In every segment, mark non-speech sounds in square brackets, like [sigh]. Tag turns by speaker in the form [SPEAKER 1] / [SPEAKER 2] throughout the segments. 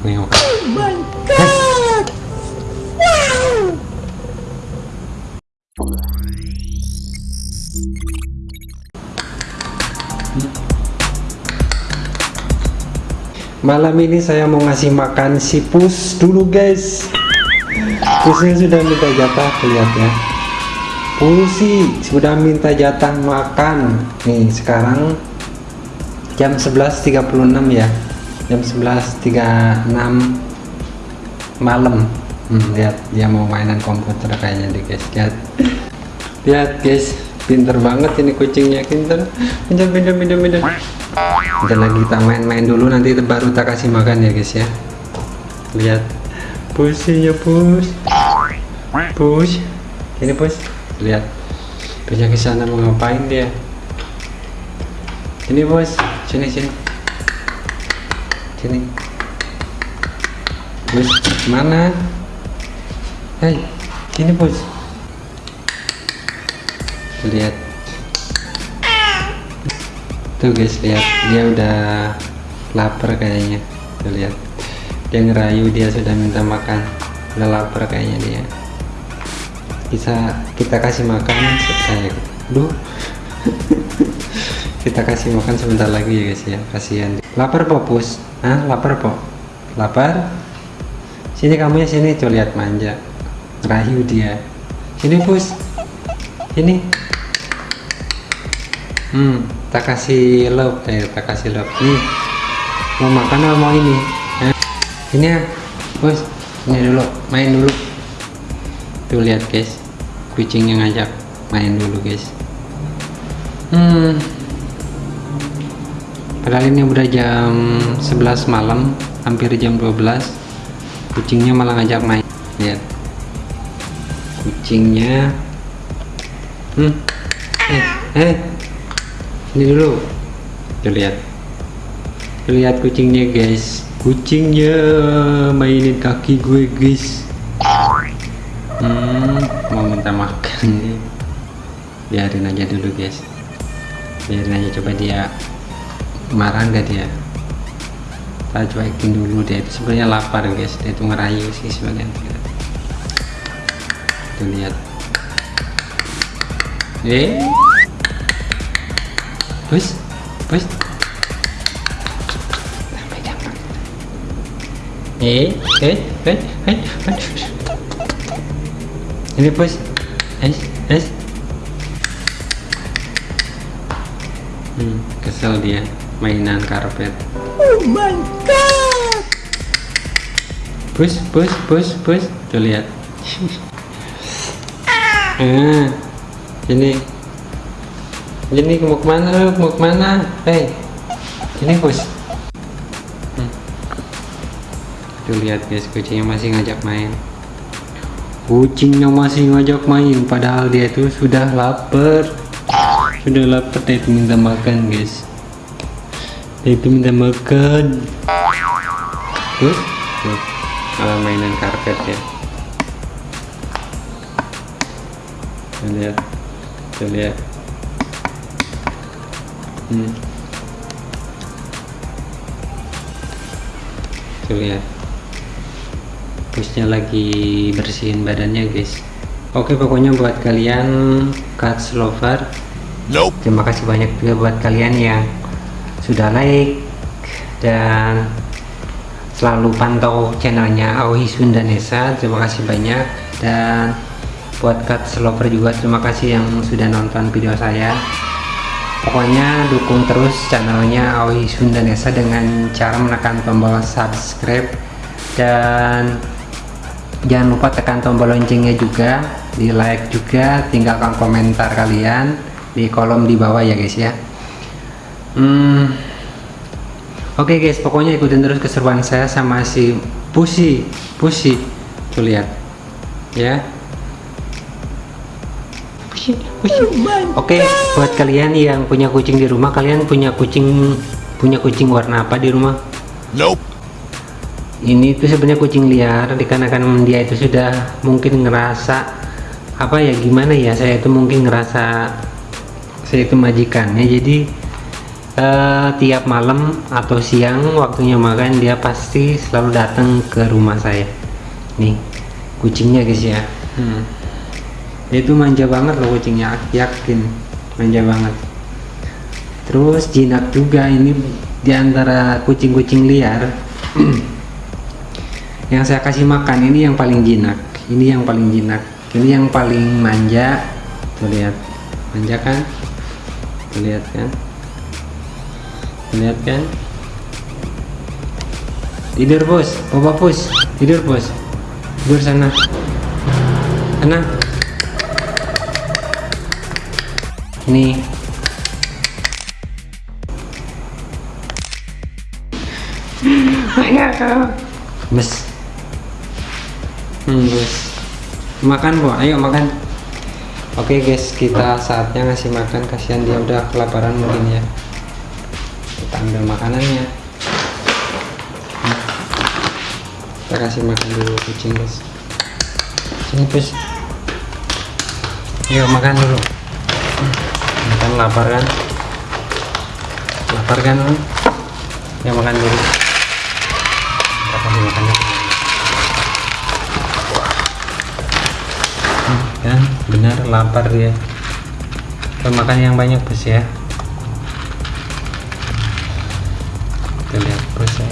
[SPEAKER 1] Nih,
[SPEAKER 2] Oh my god! Wow!
[SPEAKER 1] Malam ini saya mau ngasih makan si pus dulu guys. Pusnya sudah minta jatah lihat ya. Pusi sudah minta jatah makan. Nih sekarang jam 11.36 ya Jam 11.36 malam. Hmm, Lihat dia mau mainan komputer kayaknya deh guys. Lihat. Lihat guys. Pinter banget ini kucingnya pinter. Pinter pinter pinter pinter. Lagi kita main-main dulu nanti baru kita kasih makan ya guys ya. Lihat. Pusinya pus pus ini pus lihat. Pusnya ke sana mau ngapain dia? Ini bos sini sini sini. Bos mana? Hei sini bos lihat. Tuh guys lihat. Dia udah lapar kayaknya. Tuh lihat. Dia ngerayu dia sudah minta makan. Udah lapar kayaknya dia. Bisa kita kasih makan kayak duh. [laughs] Kita kasih makan sebentar lagi ya guys ya. Kasihan. Lapar popus ah lapar po lapar? Sini kamu ya sini. Tuh lihat manja. Ngerayu dia. Sini pus sini. Hmm tak kasih love eh tak kasih love. Nih mau makan atau mau ini? Hah? ini ya bos ini dulu main dulu. Tuh lihat guys. Kucing yang ngajak main dulu guys. Hmm padahal ini udah jam 11 malam hampir jam 12 kucingnya malah ngajak main. Lihat. Kucingnya. Hmm. Eh eh. Ini dulu. Tuh lihat. Tuh lihat kucingnya guys. Kucingnya mainin kaki gue guys. Hmm, mau minta makan biarin aja dulu guys. Biarin aja coba dia marah nggak dia. Kita cuekin dulu dia itu sebenarnya lapar guys. Dia itu ngerayu sih sebagian tuh lihat. Eh? Bus, bus. Eh, eh, eh, eh. Ini bos. Eh, eh. Hmm, kesel dia mainan karpet.
[SPEAKER 2] Oh my god!
[SPEAKER 1] Bus, bus, bus, bus. Tuh lihat. ah, ini ini mau ke mana lu mau ke mana hei ini bos hmm. tuh lihat guys kucingnya masih ngajak main kucingnya masih ngajak main padahal dia itu sudah lapar sudah lapar dia minta makan guys itu minta makan. Tuh malah mainan karpet ya. Tuh lihat. Tuh lihat. Hmm. tuh lihat. Busnya lagi bersihin badannya guys. Oke pokoknya buat kalian cats lover. Nope. terima kasih banyak juga buat kalian yang sudah like dan selalu pantau channelnya Aoi Sundanesa. Terima kasih banyak. Dan buat cats lover juga terima kasih yang sudah nonton video saya. Pokoknya dukung terus channelnya Aoi Sundanesa dengan cara menekan tombol subscribe. Dan jangan lupa tekan tombol loncengnya juga di like juga tinggalkan komentar kalian di kolom di bawah ya guys ya hmm, oke okay guys pokoknya ikutin terus keseruan saya sama si Pusi Pusi tuh lihat ya Oke, okay, buat kalian yang punya kucing di rumah, kalian punya kucing punya kucing warna apa di rumah? Nope. Ini tuh sebenarnya kucing liar, dikarenakan dia itu sudah mungkin ngerasa apa ya gimana ya, saya itu mungkin ngerasa saya itu majikannya, jadi eh, tiap malam atau siang waktunya makan dia pasti selalu datang ke rumah saya. Nih kucingnya guys ya. Hmm. dia itu manja banget loh kucingnya yakin manja banget. Terus jinak juga ini di antara kucing-kucing liar. [clears throat] Yang saya kasih makan ini yang paling jinak ini yang paling jinak ini yang paling manja. Tuh lihat manja kan? Tuh lihat kan lihat kan? Tidur bos. Bapak bos. Tidur bos. Tidur sana. Sana. Ini. Bos hmm, bos makan bu. Ayo makan. Oke guys. Kita saatnya ngasih makan. Kasihan dia udah kelaparan mungkin ya kita ambil makanannya. Kita kasih makan dulu kucing guys sini bos. Yuk makan dulu. Makan lapar kan? Lapar kan ya makan dulu. Kita kasih makannya? Hmm, kan? Benar lapar dia. Kita makan yang banyak bos ya kita lihat bos ya.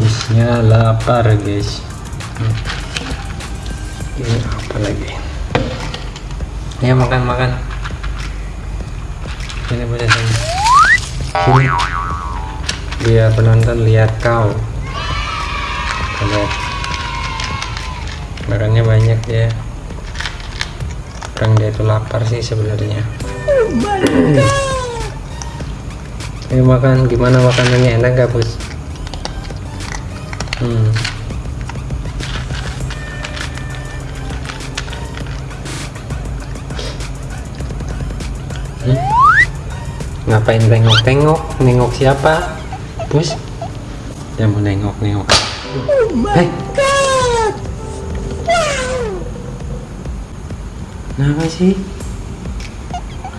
[SPEAKER 1] Bosnya lapar guys. Ini apa lagi? Ya makan makan. Ini bos sini sini dia penonton lihat kau. Lihat. Makannya banyak dia orang dia itu lapar sih sebenarnya
[SPEAKER 2] my.
[SPEAKER 1] Ayo makan gimana makanannya enak gak bos hmm. Hmm? ngapain tengok-tengok nengok siapa bos dia mau nengok-nengok
[SPEAKER 2] Oh my
[SPEAKER 1] Hey.
[SPEAKER 2] god.
[SPEAKER 1] Sih?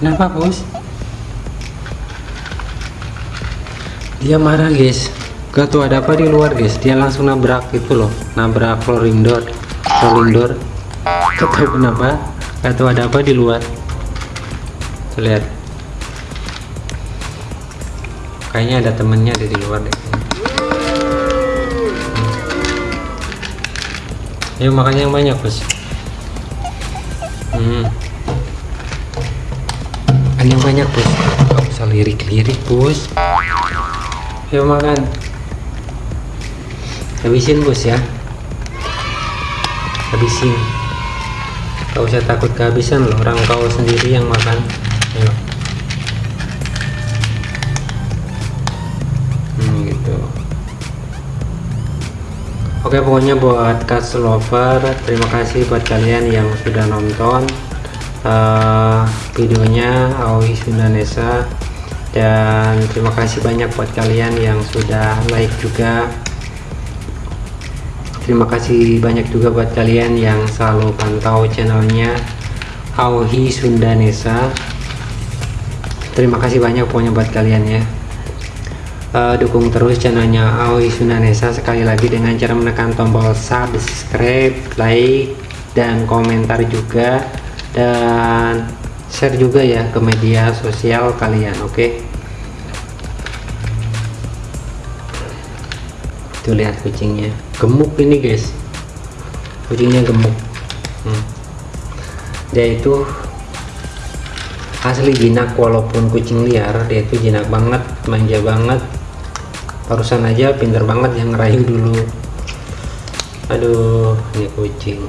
[SPEAKER 1] Kenapa bos? Dia marah guys. Gak tahu ada apa di luar guys. Dia langsung nabrak itu loh, nabrak rolling door, rolling door. Gak kenapa. Gak tahu ada apa di luar. Tuh, lihat. Kayaknya ada temennya ada di luar deh. Ayo makan yang banyak bos. Hmm. Makan yang banyak bos. Gak usah lirik-lirik bos. Ayo makan. Habisin bos ya. Habisin. Gak usah takut kehabisan loh. Orang kau sendiri yang makan. Ayo. Hmm, gitu. Oke pokoknya buat cast lover terima kasih buat kalian yang sudah nonton uh, videonya Aoi Sundanesa. Dan terima kasih banyak buat kalian yang sudah like juga. Terima kasih banyak juga buat kalian yang selalu pantau channelnya Aoi Sundanesa. Terima kasih banyak pokoknya buat kalian ya. Uh, dukung terus channelnya Aoi Sunanesa sekali lagi dengan cara menekan tombol subscribe, like, dan komentar juga dan share juga ya ke media sosial kalian oke? Okay? tuh lihat kucingnya. Gemuk ini guys. Kucingnya gemuk. Hmm. dia itu asli jinak walaupun kucing liar dia itu jinak banget manja banget. Barusan aja pinter banget yang ngerayu dulu. Aduh ini kucing